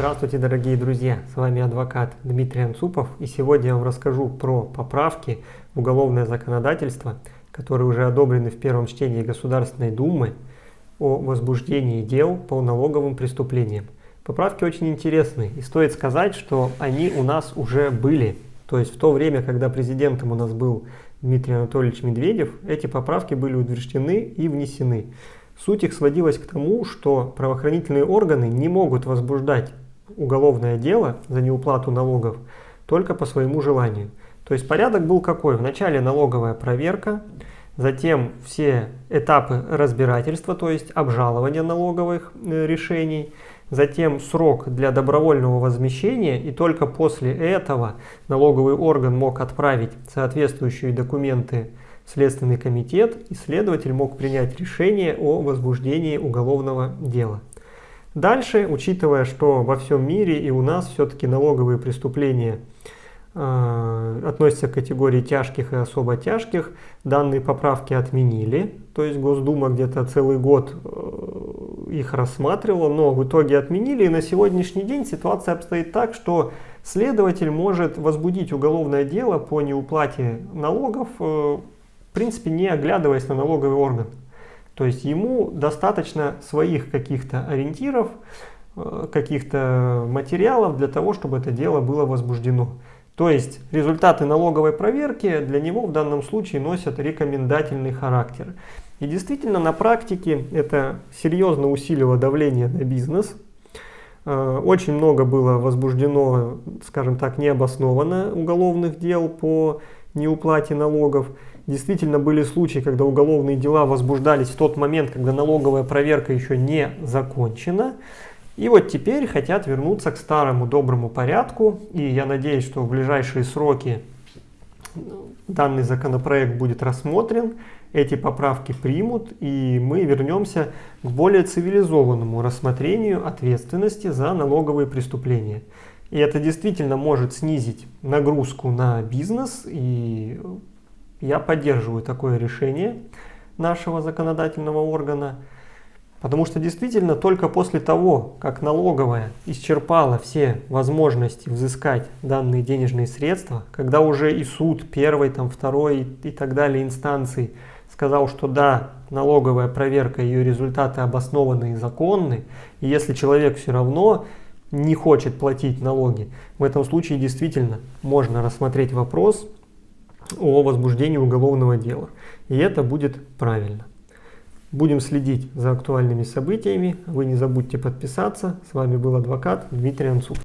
Здравствуйте, дорогие друзья! С вами адвокат Дмитрий Анцупов. И сегодня я вам расскажу про поправки в уголовное законодательство, которые уже одобрены в первом чтении Государственной Думы о возбуждении дел по налоговым преступлениям. Поправки очень интересны, и стоит сказать, что они у нас уже были. То есть в то время, когда президентом у нас был Дмитрий Анатольевич Медведев, эти поправки были утверждены и внесены. Суть их сводилась к тому, что правоохранительные органы не могут возбуждать уголовное дело за неуплату налогов только по своему желанию. То есть порядок был какой? Вначале налоговая проверка, затем все этапы разбирательства, то есть обжалования налоговых э, решений, затем срок для добровольного возмещения, и только после этого налоговый орган мог отправить соответствующие документы Следственный комитет и следователь мог принять решение о возбуждении уголовного дела. Дальше, учитывая, что во всем мире и у нас все-таки налоговые преступления э, относятся к категории тяжких и особо тяжких, данные поправки отменили, то есть Госдума где-то целый год э, их рассматривала, но в итоге отменили, и на сегодняшний день ситуация обстоит так, что следователь может возбудить уголовное дело по неуплате налогов э, в принципе, не оглядываясь на налоговый орган. То есть ему достаточно своих каких-то ориентиров, э, каких-то материалов для того, чтобы это дело было возбуждено. То есть результаты налоговой проверки для него в данном случае носят рекомендательный характер. И действительно на практике это серьезно усилило давление на бизнес. Э, очень много было возбуждено, скажем так, необоснованно уголовных дел по неуплате налогов. Действительно были случаи, когда уголовные дела возбуждались в тот момент, когда налоговая проверка еще не закончена. И вот теперь хотят вернуться к старому доброму порядку. И я надеюсь, что в ближайшие сроки данный законопроект будет рассмотрен, эти поправки примут, и мы вернемся к более цивилизованному рассмотрению ответственности за налоговые преступления. И это действительно может снизить нагрузку на бизнес и я поддерживаю такое решение нашего законодательного органа, потому что действительно только после того, как налоговая исчерпала все возможности взыскать данные денежные средства, когда уже и суд первой, там, второй и так далее инстанции сказал, что да, налоговая проверка, ее результаты обоснованы и законны, и если человек все равно не хочет платить налоги, в этом случае действительно можно рассмотреть вопрос о возбуждении уголовного дела. И это будет правильно. Будем следить за актуальными событиями. Вы не забудьте подписаться. С вами был адвокат Дмитрий Анцуп.